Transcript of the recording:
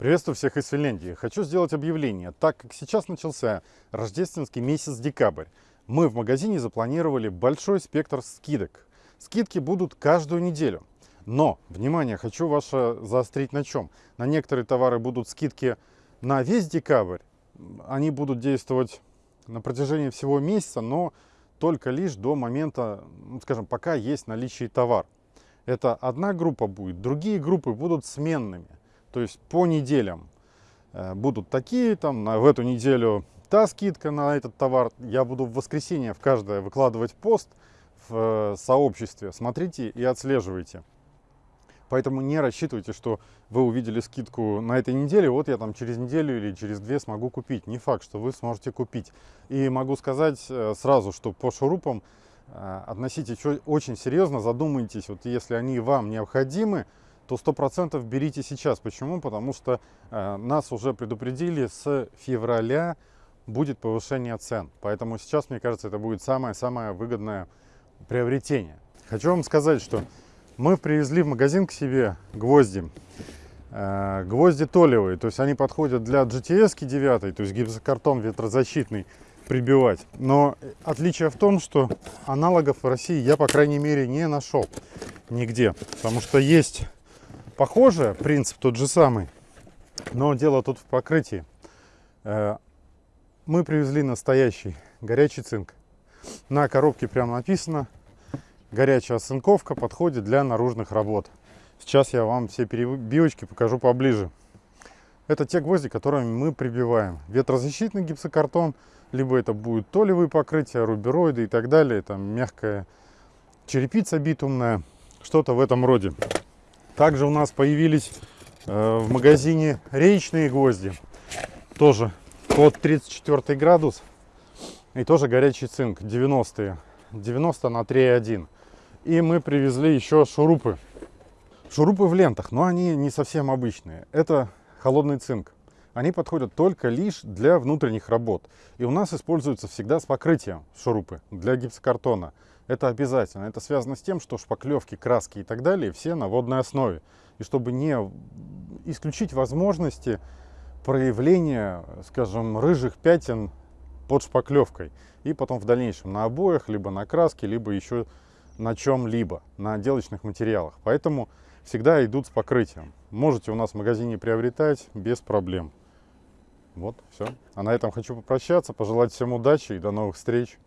Приветствую всех из Финляндии. Хочу сделать объявление. Так как сейчас начался рождественский месяц декабрь, мы в магазине запланировали большой спектр скидок. Скидки будут каждую неделю. Но, внимание, хочу ваше заострить на чем. На некоторые товары будут скидки на весь декабрь. Они будут действовать на протяжении всего месяца, но только лишь до момента, ну, скажем, пока есть наличие товар. Это одна группа будет, другие группы будут сменными. То есть по неделям э, будут такие, там на, в эту неделю та скидка на этот товар. Я буду в воскресенье в каждое выкладывать пост в э, сообществе. Смотрите и отслеживайте. Поэтому не рассчитывайте, что вы увидели скидку на этой неделе, вот я там через неделю или через две смогу купить. Не факт, что вы сможете купить. И могу сказать э, сразу, что по шурупам относитесь очень серьезно, задумайтесь, вот если они вам необходимы, то 100% берите сейчас. Почему? Потому что э, нас уже предупредили, с февраля будет повышение цен. Поэтому сейчас, мне кажется, это будет самое-самое выгодное приобретение. Хочу вам сказать, что мы привезли в магазин к себе гвозди. Э, гвозди толевые, то есть они подходят для GTS 9, то есть гипсокартон ветрозащитный прибивать. Но отличие в том, что аналогов в России я, по крайней мере, не нашел нигде. Потому что есть похоже, принцип тот же самый, но дело тут в покрытии. Э, мы привезли настоящий горячий цинк. На коробке прямо написано, горячая оцинковка подходит для наружных работ. Сейчас я вам все перебивочки покажу поближе. Это те гвозди, которыми мы прибиваем. Ветрозащитный гипсокартон, либо это будет толевые покрытия, рубероиды и так далее. Там мягкая черепица битумная, что-то в этом роде. Также у нас появились э, в магазине речные гвозди. Тоже под 34 градус. И тоже горячий цинк, 90-е. 90 на 3,1. И мы привезли еще шурупы. Шурупы в лентах, но они не совсем обычные. Это холодный цинк. Они подходят только лишь для внутренних работ. И у нас используются всегда с покрытием шурупы для гипсокартона. Это обязательно. Это связано с тем, что шпаклевки, краски и так далее все на водной основе. И чтобы не исключить возможности проявления, скажем, рыжих пятен под шпаклевкой. И потом в дальнейшем на обоях, либо на краске, либо еще на чем-либо, на отделочных материалах. Поэтому всегда идут с покрытием. Можете у нас в магазине приобретать без проблем. Вот, все. А на этом хочу попрощаться, пожелать всем удачи и до новых встреч.